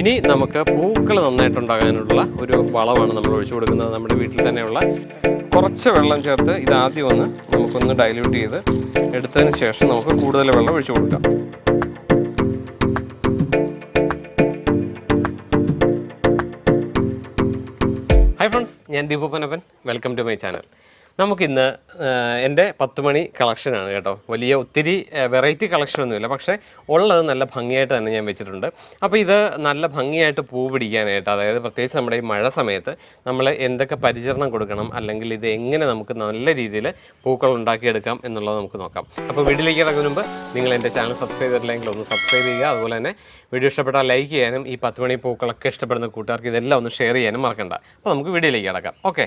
ഇനി നമുക്ക് പൂക്കൾ നന്നായിട്ടുണ്ടാകാനുള്ള ഒരു വളമാണ് നമ്മൾ ഒഴിച്ചു കൊടുക്കുന്നത്. നമ്മുടെ വീട്ടിൽ തന്നെയുള്ള കുറച്ച് വെള്ളം ചേർത്ത് ഇത് ആദ്യം ഒന്ന് നമുക്കൊന്ന് ഡൈല്യൂട്ട് ചെയ്ത് എടുത്തതിന് ശേഷം നമുക്ക് കൂടുതൽ വെള്ളം ഒഴിച്ചു കൊടുക്കാം. ഹൈ ഫ്രണ്ട്സ് ഞാൻ ദീപപ്പനപ്പൻ വെൽക്കം ടു മൈ ചാനൽ നമുക്കിന്ന് എന്റെ പത്ത് മണി കളക്ഷനാണ് കേട്ടോ. വലിയ ഒത്തിരി വെറൈറ്റി കളക്ഷനൊന്നുമില്ല. പക്ഷേ ഉള്ളത് നല്ല ഭംഗിയായിട്ട് തന്നെ ഞാൻ വെച്ചിട്ടുണ്ട്. അപ്പോൾ ഇത് നല്ല ഭംഗിയായിട്ട് പൂ പിടിക്കാനായിട്ട് അതായത് പ്രത്യേകിച്ച് നമ്മുടെ ഈ മഴ സമയത്ത് നമ്മൾ എന്തൊക്കെ പരിചരണം കൊടുക്കണം അല്ലെങ്കിൽ ഇത് എങ്ങനെ നമുക്ക് നല്ല രീതിയിൽ പൂക്കൾ ഉണ്ടാക്കിയെടുക്കാം എന്നുള്ളത് നമുക്ക് നോക്കാം. അപ്പോൾ വീഡിയോയിലേക്ക് ഇറങ്ങുന്ന മുമ്പ് നിങ്ങൾ എന്റെ ചാനൽ സബ്സ്ക്രൈബ് ചെയ്തിട്ടില്ലെങ്കിൽ ഒന്ന് സബ്സ്ക്രൈബ് ചെയ്യുക. അതുപോലെ തന്നെ വീഡിയോ ഇഷ്ടപ്പെട്ടാൽ ലൈക്ക് ചെയ്യാനും ഈ പത്ത് മണി പൂക്കളൊക്കെ ഇഷ്ടപ്പെടുന്ന കൂട്ടുകാർക്ക് ഇതെല്ലാം ഒന്ന് ഷെയർ ചെയ്യാനും മറക്കണ്ട. അപ്പോൾ നമുക്ക് വീഡിയോയിലേക്ക് കിടക്കാം. ഓക്കെ.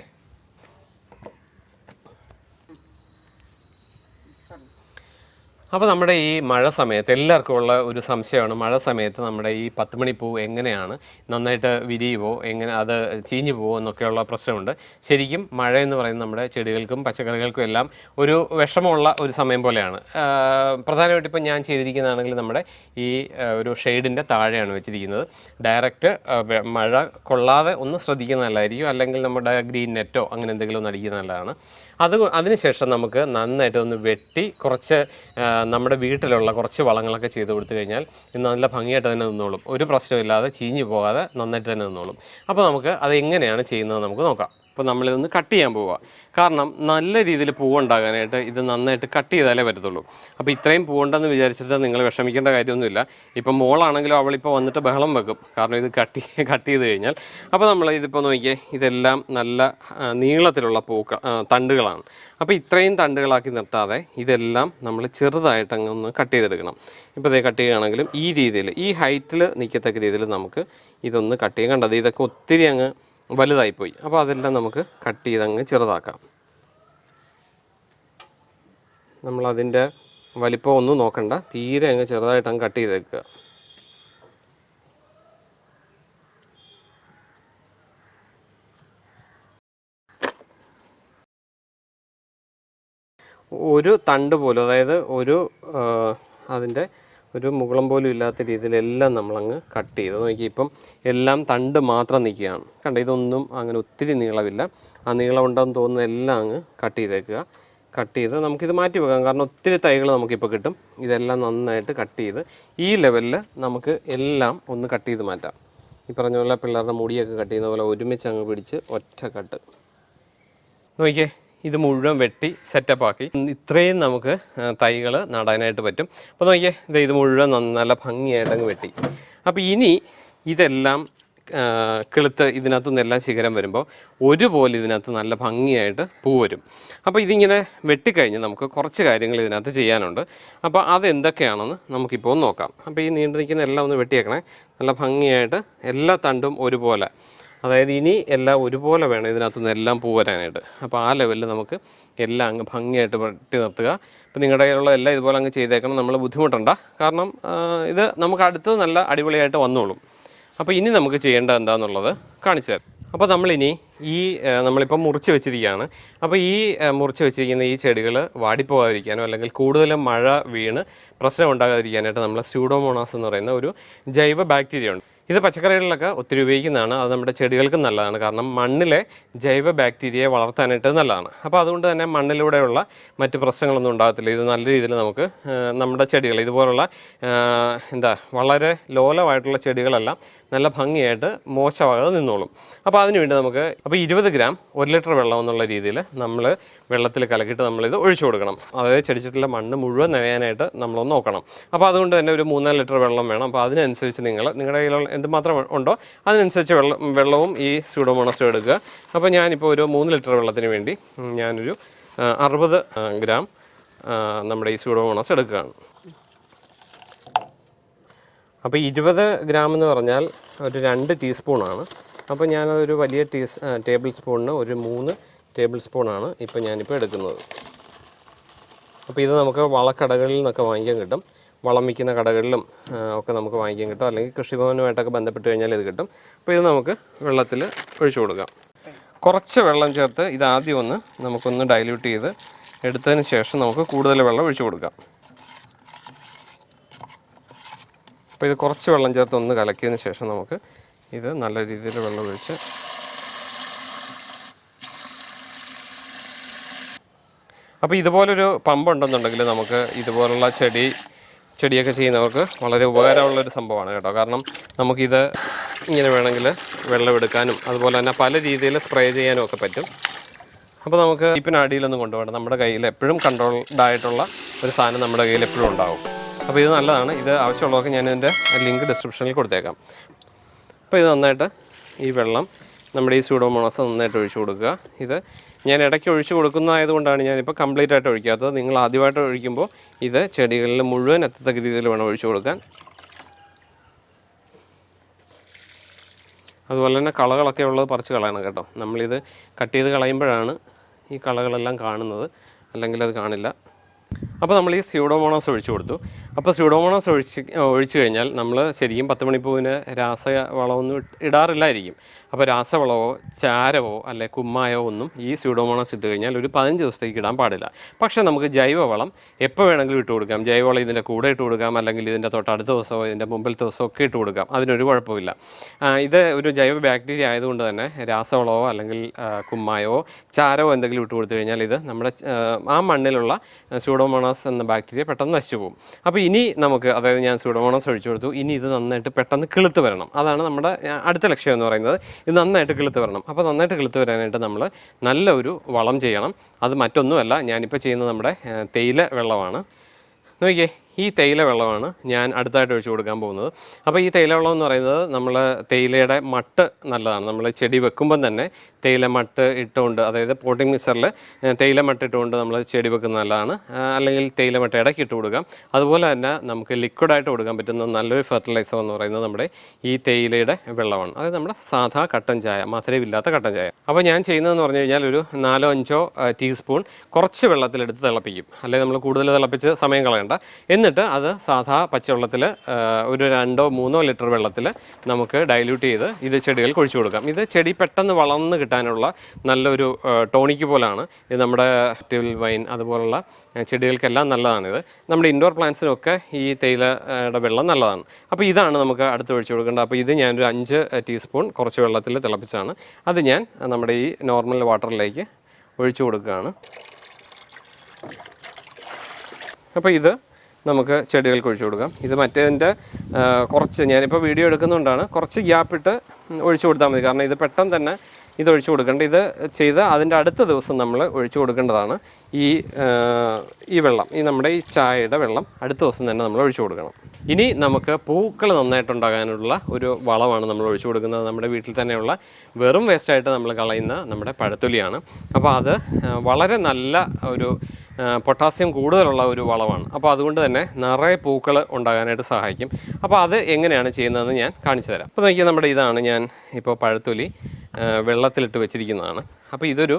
അപ്പോൾ നമ്മുടെ ഈ മഴ സമയത്ത് എല്ലാവർക്കും ഉള്ള ഒരു സംശയമാണ് മഴ സമയത്ത് നമ്മുടെ ഈ പത്ത് മണിപ്പൂ എങ്ങനെയാണ്? നന്നായിട്ട് വിരിയുമോ എങ്ങനെ അത് ചീഞ്ഞു പോവോ എന്നൊക്കെയുള്ള പ്രശ്നമുണ്ട്. ശരിക്കും മഴ എന്ന് പറയുന്നത് നമ്മുടെ ചെടികൾക്കും പച്ചക്കറികൾക്കും എല്ലാം ഒരു വിഷമമുള്ള ഒരു സമയം പോലെയാണ്. പ്രധാനമായിട്ട് പ്രധാനമായിട്ടും ഇപ്പം ഞാൻ ചെയ്തിരിക്കുന്നതാണെങ്കിൽ നമ്മുടെ ഈ ഒരു ഷെയ്ഡിന്റെ താഴെയാണ് വെച്ചിരിക്കുന്നത്. ഡയറക്റ്റ് മഴ കൊള്ളാതെ ഒന്ന് ശ്രദ്ധിക്കുന്ന നല്ലതായിരിക്കും അല്ലെങ്കിൽ നമ്മുടെ ഗ്രീൻ നെറ്റോ അങ്ങനെ എന്തെങ്കിലും ഒന്ന് അടിക്കുന്ന നല്ലതാണ് അത് അതിനുശേഷം നമുക്ക് നന്നായിട്ട് ഒന്ന് വെട്ടി കുറച്ച് നമ്മുടെ വീട്ടിലുള്ള കുറച്ച് വളങ്ങളൊക്കെ ചെയ്ത് കൊടുത്തു കഴിഞ്ഞാൽ ഇത് നല്ല ഭംഗിയായിട്ട് തന്നെ നിന്നോളും. ഒരു പ്രശ്നമില്ലാതെ ചീഞ്ഞു പോകാതെ നന്നായിട്ട് തന്നെ നിന്നോളും. അപ്പോൾ നമുക്ക് അത് എങ്ങനെയാണ് ചെയ്യുന്നത് നമുക്ക് നോക്കാം. അപ്പോൾ നമ്മളിതൊന്ന് കട്ട് ചെയ്യാൻ പോവുക കാരണം നല്ല രീതിയിൽ പൂവുണ്ടാകാനായിട്ട് ഇത് നന്നായിട്ട് കട്ട് ചെയ്താലേ പറ്റത്തുള്ളൂ. അപ്പോൾ ഇത്രയും പൂവുണ്ടെന്ന് വിചാരിച്ചിട്ട് നിങ്ങൾ വിഷമിക്കേണ്ട കാര്യമൊന്നുമില്ല. ഇപ്പം മോളാണെങ്കിലും അവളിപ്പോൾ വന്നിട്ട് ബഹളം വെക്കും. കാരണം ഇത് കട്ട് കട്ട് ചെയ്ത് കഴിഞ്ഞാൽ. അപ്പോൾ നമ്മൾ ഇതിപ്പോൾ നോക്കിയേ ഇതെല്ലാം നല്ല നീളത്തിലുള്ള പൂക്ക തണ്ടുകളാണ്. അപ്പോൾ ഇത്രയും തണ്ടുകളാക്കി നിർത്താതെ ഇതെല്ലാം നമ്മൾ ചെറുതായിട്ട് അങ്ങ് ഒന്ന് കട്ട് ചെയ്തെടുക്കണം. ഇപ്പോൾ ഇതേ കട്ട് ചെയ്യുകയാണെങ്കിലും ഈ രീതിയിൽ ഈ ഹൈറ്റിൽ നിൽക്കത്തക്ക രീതിയിൽ നമുക്ക് ഇതൊന്ന് കട്ട് ചെയ്യാൻ കണ്ടത് ഇതൊക്കെ ഒത്തിരി അങ്ങ് വലുതായിപ്പോയി. അപ്പോൾ അതെല്ലാം നമുക്ക് കട്ട് ചെയ്ത് അങ്ങ് ചെറുതാക്കാം. നമ്മളതിന്റെ വലിപ്പം ഒന്നും നോക്കണ്ട. തീരെ അങ്ങ് ചെറുതായിട്ട് അങ്ങ് കട്ട് ചെയ്തേക്കുക ഒരു തണ്ട് പോലും അതായത് ഒരു അതിന്റെ ഒരു മുകളം പോലും ഇല്ലാത്ത രീതിയിലെല്ലാം നമ്മളങ്ങ് കട്ട് ചെയ്ത്. നോക്കി ഇപ്പം എല്ലാം തണ്ട് മാത്രം നിൽക്കുകയാണ്. കണ്ട ഇതൊന്നും അങ്ങനെ ഒത്തിരി നീളമില്ല. ആ നീളം ഉണ്ടെന്ന് തോന്നുന്ന എല്ലാം അങ്ങ് കട്ട് ചെയ്തേക്കുക. കട്ട് ചെയ്ത് നമുക്കിത് മാറ്റി വെക്കാം. കാരണം ഒത്തിരി തൈകൾ നമുക്കിപ്പോൾ കിട്ടും. ഇതെല്ലാം നന്നായിട്ട് കട്ട് ചെയ്ത് ഈ ലെവലിൽ നമുക്ക് എല്ലാം ഒന്ന് കട്ട് ചെയ്ത് മാറ്റാം. ഈ പറഞ്ഞ പോലെ പിള്ളേരുടെ മുടിയൊക്കെ കട്ട് ചെയ്യുന്ന പോലെ ഒരുമിച്ച് അങ്ങ് പിടിച്ച് ഒറ്റ കട്ട്. നോക്കിയേ ഇത് മുഴുവൻ വെട്ടി സെറ്റപ്പ് ആക്കി. ഇത്രയും നമുക്ക് തൈകൾ നടാനായിട്ട് പറ്റും. അപ്പോൾ നോക്കിയേ ഇത് ഇത് മുഴുവൻ നല്ല ഭംഗിയായിട്ട് അങ്ങ് വെട്ടി. അപ്പോൾ ഇനി ഇതെല്ലാം കിളുത്ത് ഇതിനകത്തു നിന്നെല്ലാം ശിഖരം വരുമ്പോൾ ഒരുപോലെ ഇതിനകത്ത് നല്ല ഭംഗിയായിട്ട് പൂ വരും. അപ്പോൾ ഇതിങ്ങനെ വെട്ടിക്കഴിഞ്ഞ് നമുക്ക് കുറച്ച് കാര്യങ്ങൾ ഇതിനകത്ത് ചെയ്യാനുണ്ട്. അപ്പോൾ അതെന്തൊക്കെയാണെന്ന് നമുക്കിപ്പോൾ നോക്കാം. അപ്പോൾ ഈ നീണ്ടു നിൽക്കുന്ന എല്ലാം ഒന്ന് വെട്ടിയേക്കണേ. നല്ല ഭംഗിയായിട്ട് എല്ലാ തണ്ടും ഒരുപോലെ അതായത് ഇനി എല്ലാം ഒരുപോലെ വേണം ഇതിനകത്തുനിന്ന് എല്ലാം പൂ വരാനായിട്ട്. അപ്പോൾ ആ ലെവലിൽ നമുക്ക് എല്ലാം അങ്ങ് ഭംഗിയായിട്ട് വെട്ടി നിർത്തുക. അപ്പോൾ നിങ്ങളുടെ കയ്യിലുള്ള എല്ലാം ഇതുപോലെ അങ്ങ് ചെയ്തേക്കണം. നമ്മൾ ബുദ്ധിമുട്ടണ്ട. കാരണം ഇത് നമുക്ക് അടുത്തത് നല്ല അടിപൊളിയായിട്ട് വന്നോളും. അപ്പോൾ ഇനി നമുക്ക് ചെയ്യേണ്ടത് എന്താണെന്നുള്ളത് കാണിച്ചു തരാം. അപ്പോൾ നമ്മളിനി ഈ നമ്മളിപ്പോൾ മുറിച്ച് വെച്ചിരിക്കുകയാണ്. അപ്പോൾ ഈ മുറിച്ച് വെച്ചിരിക്കുന്ന ഈ ചെടികൾ വാടിപ്പോകാതിരിക്കാനോ അല്ലെങ്കിൽ കൂടുതലും മഴ വീണ് പ്രശ്നം ഉണ്ടാകാതിരിക്കാനായിട്ട് നമ്മൾ സ്യൂഡോമോണാസ് എന്ന് പറയുന്ന ഒരു ജൈവ ബാക്ടീരിയ ഉണ്ട്. ഇത് പച്ചക്കറികളിലൊക്കെ ഒത്തിരി ഉപയോഗിക്കുന്നതാണ്. അത് നമ്മുടെ ചെടികൾക്കും നല്ലതാണ്. കാരണം മണ്ണിലെ ജൈവ ബാക്ടീരിയയെ വളർത്താനായിട്ട് നല്ലതാണ്. അപ്പോൾ അതുകൊണ്ട് തന്നെ മണ്ണിലൂടെയുള്ള മറ്റ് പ്രശ്നങ്ങളൊന്നും ഉണ്ടാകത്തില്ല. ഇത് നല്ല രീതിയിൽ നമുക്ക് നമ്മുടെ ചെടികൾ ഇതുപോലുള്ള എന്താ വളരെ ലോലമായിട്ടുള്ള ചെടികളെല്ലാം നല്ല ഭംഗിയായിട്ട് മോശമാകാതെ നിന്നോളും. അപ്പോൾ അതിനുവേണ്ടി നമുക്ക് അപ്പോൾ ഇരുപത് ഗ്രാം ഒരു ലിറ്റർ വെള്ളം എന്നുള്ള രീതിയിൽ നമ്മൾ വെള്ളത്തിൽ കലക്കിയിട്ട് നമ്മളിത് ഒഴിച്ചു കൊടുക്കണം. അതായത് ചെടിച്ചിട്ടുള്ള മണ്ണ് മുഴുവൻ നനയാനായിട്ട് നമ്മളൊന്ന് നോക്കണം. അപ്പോൾ അതുകൊണ്ട് തന്നെ ഒരു മൂന്നാൽ ലിറ്റർ വെള്ളം വേണം. അപ്പോൾ അതിനനുസരിച്ച് നിങ്ങൾ നിങ്ങളുടെ കയ്യിലുള്ള എന്തുമാത്രം ഉണ്ടോ അതിനനുസരിച്ച് വെള്ളം വെള്ളവും ഈ സ്യൂഡോമോണസും എടുക്കുക. അപ്പോൾ ഞാനിപ്പോൾ ഒരു മൂന്ന് ലിറ്റർ വെള്ളത്തിന് വേണ്ടി ഞാനൊരു അറുപത് ഗ്രാം നമ്മുടെ ഈ സ്യൂഡോമോണസ് എടുക്കുകയാണ്. അപ്പോൾ ഇരുപത് ഗ്രാം എന്ന് പറഞ്ഞാൽ ഒരു രണ്ട് ടീസ്പൂണാണ് അപ്പോൾ ഞാനതൊരു വലിയ ടീസ് ടേബിൾ സ്പൂണിന് ഒരു മൂന്ന് ടേബിൾ സ്പൂണാണ് ഇപ്പോൾ ഞാനിപ്പോൾ എടുക്കുന്നത്. അപ്പോൾ ഇത് നമുക്ക് വളക്കടകളിൽ നിന്നൊക്കെ വാങ്ങിക്കാൻ കിട്ടും. വളം വിൽക്കുന്ന കടകളിലും ഒക്കെ നമുക്ക് വാങ്ങിക്കാൻ കിട്ടും. അല്ലെങ്കിൽ കൃഷിഭവനുമായിട്ടൊക്കെ ബന്ധപ്പെട്ട് കഴിഞ്ഞാൽ ഇത് കിട്ടും. അപ്പോൾ ഇത് നമുക്ക് വെള്ളത്തിൽ ഒഴിച്ചു കൊടുക്കാം. കുറച്ച് വെള്ളം ചേർത്ത് ഇത് ആദ്യം ഒന്ന് നമുക്കൊന്ന് ഡൈല്യൂട്ട് ചെയ്ത് എടുത്തതിന് ശേഷം നമുക്ക് കൂടുതൽ വെള്ളം ഒഴിച്ചു കൊടുക്കാം. അപ്പോൾ ഇത് കുറച്ച് വെള്ളം ചേർത്ത് ഒന്ന് കലക്കിയതിന് ശേഷം നമുക്ക് ഇത് നല്ല രീതിയിൽ വെള്ളം ഒഴിച്ച് അപ്പോൾ ഇതുപോലൊരു പമ്പ് ഉണ്ടെന്നുണ്ടെങ്കിൽ നമുക്ക് ഇതുപോലുള്ള ചെടി ചെടിയൊക്കെ ചെയ്യുന്നവർക്ക് വളരെ ഉപകാരമുള്ളൊരു സംഭവമാണ് കേട്ടോ. കാരണം നമുക്കിത് ഇങ്ങനെ വേണമെങ്കിൽ വെള്ളം എടുക്കാനും അതുപോലെ തന്നെ പല രീതിയിൽ സ്പ്രേ ചെയ്യാനും ഒക്കെ പറ്റും. അപ്പോൾ നമുക്ക് ഇപ്പിന് അടിയിലൊന്നും കൊണ്ടുപോകണം നമ്മുടെ കയ്യിൽ എപ്പോഴും കൺട്രോൾഡ് ആയിട്ടുള്ള ഒരു സാധനം നമ്മുടെ കയ്യിൽ എപ്പോഴും ഉണ്ടാവും. അപ്പോൾ ഇത് നല്ലതാണ്. ഇത് ആവശ്യമുള്ളതൊക്കെ ഞാൻ ഇതിന്റെ ലിങ്ക് ഡിസ്ക്രിപ്ഷനിൽ കൊടുത്തേക്കാം. അപ്പോൾ ഇത് നന്നായിട്ട് ഈ വെള്ളം നമ്മുടെ ഈ സ്യൂഡോമോണസ് നന്നായിട്ട് ഒഴിച്ചു കൊടുക്കുക. ഇത് ഞാൻ ഇടയ്ക്ക് ഒഴിച്ചു കൊടുക്കുന്നതായതുകൊണ്ടാണ് ഞാനിപ്പോൾ കംപ്ലീറ്റ് ആയിട്ട് ഒഴിക്കാത്തത്. നിങ്ങൾ ആദ്യമായിട്ട് ഒഴിക്കുമ്പോൾ ഇത് ചെടികളിൽ മുഴുവൻ എത്തത്തക്ക രീതിയിൽ വേണം ഒഴിച്ചു കൊടുക്കാൻ. അതുപോലെ തന്നെ കളകളൊക്കെ ഉള്ളത് പറിച്ച് കളയണം കേട്ടോ. നമ്മളിത് കട്ട് ചെയ്ത് കളയുമ്പോഴാണ് ഈ കളകളെല്ലാം കാണുന്നത്. അല്ലെങ്കിൽ അത് കാണില്ല. അപ്പോൾ നമ്മൾ ഈ സ്യൂഡോമോണോസ് ഒഴിച്ചു കൊടുത്തു. അപ്പോൾ സ്യൂഡോമോണസ് ഒഴിച്ച് ഒഴിച്ചു കഴിഞ്ഞാൽ നമ്മൾ ശരിക്കും പത്ത് മണിപ്പൂവിന് രാസ വളമൊന്നും ഇടാറില്ലായിരിക്കും. അപ്പോൾ രാസവളമോ ചാരവോ അല്ലെ കുമ്മായോ ഒന്നും ഈ സ്യൂഡോമോണസ് ഇട്ട് കഴിഞ്ഞാൽ ഒരു പതിനഞ്ച് ദിവസത്തേക്ക് ഇടാൻ പാടില്ല. പക്ഷേ നമുക്ക് ജൈവവളം എപ്പോൾ വേണമെങ്കിലും ഇട്ട് കൊടുക്കാം. ജൈവവളം ഇതിന്റെ കൂടെ ഇട്ട് കൊടുക്കാം. അല്ലെങ്കിൽ ഇതിന്റെ തൊട്ടടുത്ത ദിവസമോ ഇതിന്റെ മുമ്പിലത്തെ ദിവസമോ ഒക്കെ ഇട്ട് കൊടുക്കാം. അതിനൊരു കുഴപ്പമില്ല. ഇത് ഒരു ജൈവ ബാക്ടീരിയ ആയതുകൊണ്ട് തന്നെ രാസവളമോ അല്ലെങ്കിൽ കുമ്മായോ ചാരവോ എന്തെങ്കിലും ഇട്ട് കൊടുത്തു കഴിഞ്ഞാൽ ഇത് നമ്മുടെ ആ മണ്ണിലുള്ള സ്യൂഡോമോണാസ് എന്ന ബാക്ടീരിയ പെട്ടെന്ന് നശിച്ചു പോകും. അപ്പോൾ ഇനി നമുക്ക് അതായത് ഞാൻ സുഡമോണം ഒഴിച്ചു കൊടുത്തു. ഇനി ഇത് നന്നായിട്ട് പെട്ടെന്ന് കിളുത്ത് വരണം. അതാണ് നമ്മുടെ അടുത്ത ലക്ഷ്യം എന്ന് പറയുന്നത്. ഇത് നന്നായിട്ട് കിളുത്ത് വരണം. അപ്പോൾ നന്നായിട്ട് കിളുത്ത് വരാനായിട്ട് നമ്മൾ നല്ല ഒരു വളം ചെയ്യണം. അത് മറ്റൊന്നുമല്ല ഞാനിപ്പോൾ ചെയ്യുന്നത് നമ്മുടെ തേയില വെള്ളമാണ്. നോക്കിയേ. ഈ തേയില വെള്ളമാണ് ഞാൻ അടുത്തായിട്ട് ഒഴിച്ചു കൊടുക്കാൻ പോകുന്നത്. അപ്പോൾ ഈ തേയില വെള്ളം എന്ന് പറയുന്നത് നമ്മൾ തേയിലയുടെ മട്ട് നല്ലതാണ്. നമ്മൾ ചെടി വെക്കുമ്പം തന്നെ തേയില മട്ട് ഇട്ടുകൊണ്ട് അതായത് പോട്ടിംഗ് മിക്സറിൽ തേയില മട്ട് ഇട്ടുകൊണ്ട് നമ്മൾ ചെടി വെക്കുന്നത് നല്ലതാണ്. അല്ലെങ്കിൽ തേയില മട്ട് ഇടയ്ക്ക് ഇട്ട് കൊടുക്കാം. അതുപോലെ തന്നെ നമുക്ക് ലിക്വിഡായിട്ട് കൊടുക്കാൻ പറ്റുന്ന നല്ലൊരു ഫെർട്ടിലൈസർ എന്ന് പറയുന്നത് നമ്മുടെ ഈ തേയിലയുടെ വെള്ളമാണ്. അതായത് നമ്മുടെ സാധാ കട്ടൻ ചായ മധുരമില്ലാത്ത കട്ടൻ ചായ. അപ്പോൾ ഞാൻ ചെയ്യുന്നതെന്ന് പറഞ്ഞു കഴിഞ്ഞാൽ ഒരു നാലോ അഞ്ചോ ടീസ്പൂൺ കുറച്ച് വെള്ളത്തിലെടുത്ത് തിളപ്പിക്കും. അല്ലെങ്കിൽ നമ്മൾ കൂടുതൽ തിളപ്പിച്ച് സമയം കളയണ്ട. എന്നിട്ട് അത് സാധാ പച്ചവെള്ളത്തിൽ ഒരു രണ്ടോ മൂന്നോ ലിറ്റർ വെള്ളത്തിൽ നമുക്ക് ഡൈല്യൂട്ട് ചെയ്ത് ഇത് ചെടികൾക്ക് ഒഴിച്ചു കൊടുക്കാം. ഇത് ചെടി പെട്ടെന്ന് വളർന്ന് കിട്ടാനുള്ള നല്ലൊരു ടോണിക്ക് പോലാണ്. ഇത് നമ്മുടെ ട്യൂബിൾ വൈൻ അതുപോലുള്ള ചെടികൾക്കെല്ലാം നല്ലതാണിത്. നമ്മുടെ ഇൻഡോർ പ്ലാന്റ്സിനൊക്കെ ഈ തേയിലയുടെ വെള്ളം നല്ലതാണ്. അപ്പോൾ ഇതാണ് നമുക്ക് അടുത്ത് ഒഴിച്ചു കൊടുക്കേണ്ടത്. അപ്പോൾ ഇത് ഞാനൊരു അഞ്ച് ടീസ്പൂൺ കുറച്ച് വെള്ളത്തിൽ തിളപ്പിച്ചാണ്. അത് ഞാൻ നമ്മുടെ ഈ നോർമൽ വാട്ടറിലേക്ക് ഒഴിച്ചു കൊടുക്കുകയാണ്. അപ്പോൾ ഇത് നമുക്ക് ചെടികൾക്ക് ഒഴിച്ചു കൊടുക്കാം. ഇത് മറ്റേതിന്റെ കുറച്ച് ഞാനിപ്പോൾ വീഡിയോ എടുക്കുന്നതുകൊണ്ടാണ് കുറച്ച് ഗ്യാപ്പിട്ട് ഒഴിച്ചു കൊടുത്താൽ മതി. കാരണം ഇത് പെട്ടെന്ന് തന്നെ ഇത് ഒഴിച്ചു കൊടുക്കേണ്ട ഇത് ചെയ്ത് അതിന്റെ അടുത്ത ദിവസം നമ്മൾ ഒഴിച്ചു കൊടുക്കേണ്ടതാണ് ഈ ഈ വെള്ളം ഈ നമ്മുടെ ഈ ചായയുടെ വെള്ളം അടുത്ത ദിവസം തന്നെ നമ്മൾ ഒഴിച്ചു കൊടുക്കണം. ഇനി നമുക്ക് പൂക്കൾ നന്നായിട്ടുണ്ടാകാനുള്ള ഒരു വളമാണ് നമ്മൾ ഒഴിച്ചു കൊടുക്കുന്നത്. നമ്മുടെ വീട്ടിൽ തന്നെയുള്ള വെറും വേസ്റ്റായിട്ട് നമ്മൾ കളയുന്ന നമ്മുടെ പഴത്തൊലിയാണ്. അപ്പോൾ അത് വളരെ നല്ല ഒരു പൊട്ടാസ്യം കൂടുതലുള്ള ഒരു വളമാണ് അപ്പോൾ അതുകൊണ്ട് തന്നെ നിറയെ പൂക്കൾ ഉണ്ടാകാനായിട്ട് സഹായിക്കും. അപ്പോൾ അത് എങ്ങനെയാണ് ചെയ്യുന്നതെന്ന് ഞാൻ കാണിച്ചു തരാം. അപ്പോൾ നോക്കിയാൽ നമ്മുടെ ഇതാണ് ഞാൻ ഇപ്പോൾ പഴത്തൊലി വെള്ളത്തിലിട്ട് വെച്ചിരിക്കുന്നതാണ്. അപ്പോൾ ഇതൊരു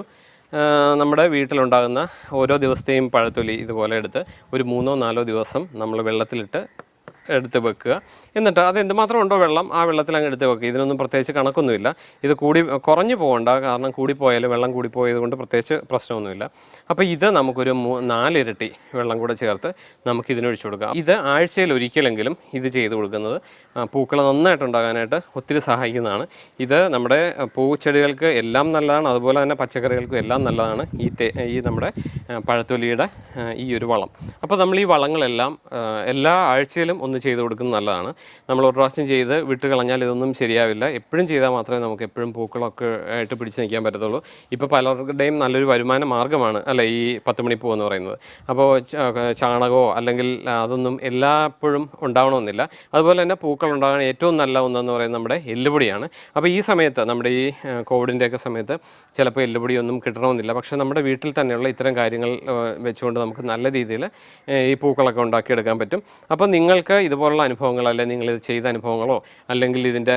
നമ്മുടെ വീട്ടിലുണ്ടാകുന്ന ഓരോ ദിവസത്തെയും പഴത്തൊലി ഇതുപോലെ എടുത്ത് ഒരു മൂന്നോ നാലോ ദിവസം നമ്മൾ വെള്ളത്തിലിട്ട് എടുത്ത് വെക്കുക. എന്നിട്ട് അത് എന്തുമാത്രം ഉണ്ടോ വെള്ളം ആ വെള്ളത്തിൽ അങ്ങ് എടുത്ത് വെക്കുക. ഇതിനൊന്നും പ്രത്യേകിച്ച് കണക്കൊന്നുമില്ല. ഇത് കൂടി കുറഞ്ഞു പോകണ്ട. കാരണം കൂടിപ്പോയാൽ വെള്ളം കൂടിപ്പോയത് കൊണ്ട് പ്രത്യേകിച്ച് പ്രശ്നമൊന്നുമില്ല. അപ്പോൾ ഇത് നമുക്കൊരു മൂ നാലിരട്ടി വെള്ളം കൂടെ ചേർത്ത് നമുക്ക് ഇതിനൊഴിച്ചു കൊടുക്കാം. ഇത് ആഴ്ചയിൽ ഒരിക്കലെങ്കിലും ഇത് ചെയ്ത് കൊടുക്കുന്നത് പൂക്കൾ നന്നായിട്ട് നന്നായിട്ടുണ്ടാകാനായിട്ട് ഒത്തിരി സഹായിക്കുന്നതാണ്. ഇത് നമ്മുടെ പൂച്ചെടികൾക്ക് എല്ലാം നല്ലതാണ്. അതുപോലെ തന്നെ പച്ചക്കറികൾക്കും എല്ലാം നല്ലതാണ്. ഈ ഈ നമ്മുടെ പഴത്തൊലിയുടെ ഈ ഒരു വളം. അപ്പോൾ നമ്മൾ ഈ വളങ്ങളെല്ലാം എല്ലാ ആഴ്ചയിലും ഒന്ന് ചെയ്ത് കൊടുക്കുന്നത് നല്ലതാണ്. നമ്മൾ ഒരു പ്രാവശ്യം ചെയ്ത് വിട്ട് കളഞ്ഞാൽ ഇതൊന്നും ശരിയാവില്ല. എപ്പോഴും ചെയ്താൽ മാത്രമേ നമുക്ക് എപ്പോഴും പൂക്കളൊക്കെ ആയിട്ട് പിടിച്ച് നിൽക്കാൻ പറ്റത്തുള്ളൂ. ഇപ്പോൾ പലരുടെയും നല്ലൊരു വരുമാന മാർഗമാണ് അല്ല ഈ പത്ത് മണിപ്പൂ എന്ന് പറയുന്നത്. അപ്പോൾ ചാണകമോ അല്ലെങ്കിൽ അതൊന്നും എല്ലായ്പ്പോഴും ഉണ്ടാവണമെന്നില്ല. അതുപോലെ തന്നെ പൂക്കൾ ഉണ്ടാകാൻ ഏറ്റവും നല്ല ഒന്നെന്ന് പറയുന്നത് നമ്മുടെ എല്ലുപൊടിയാണ്. അപ്പോൾ ഈ സമയത്ത് നമ്മുടെ ഈ കോവിഡിന്റെയൊക്കെ സമയത്ത് ചിലപ്പോൾ എല്ലുപൊടിയൊന്നും കിട്ടണമെന്നില്ല. പക്ഷേ നമ്മുടെ വീട്ടിൽ തന്നെയുള്ള ഇത്തരം കാര്യങ്ങൾ വെച്ചുകൊണ്ട് നമുക്ക് നല്ല രീതിയിൽ ഈ പൂക്കളൊക്കെ ഉണ്ടാക്കിയെടുക്കാൻ പറ്റും. അപ്പോൾ നിങ്ങൾക്ക് ഇതുപോലുള്ള അനുഭവങ്ങൾ അല്ലെങ്കിൽ നിങ്ങൾ ഇത് ചെയ്ത അനുഭവങ്ങളോ അല്ലെങ്കിൽ ഇതിന്റെ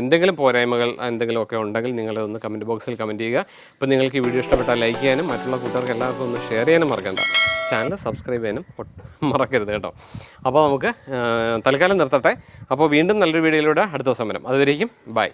എന്തെങ്കിലും പോരായ്മകൾ എന്തെങ്കിലുമൊക്കെ ഉണ്ടെങ്കിൽ നിങ്ങളതൊന്ന് കമന്റ് ബോക്സിൽ കമന്റ് ചെയ്യുക. അപ്പോൾ നിങ്ങൾക്ക് ഈ വീഡിയോ ഇഷ്ടപ്പെട്ടാൽ ലൈക്ക് ചെയ്യാനും മറ്റുള്ള കൂട്ടുകാർക്ക് എല്ലാവർക്കും ഒന്ന് ഷെയർ ചെയ്യാനും മറക്കണ്ട. ചാനൽ സബ്സ്ക്രൈബ് ചെയ്യാനും മറക്കരുത് കേട്ടോ. അപ്പോൾ നമുക്ക് തൽക്കാലം നിർത്തട്ടെ. അപ്പോൾ വീണ്ടും നല്ലൊരു വീഡിയോയിലൂടെ അടുത്ത ദിവസം വരാം. അതുവരേക്കും ബൈ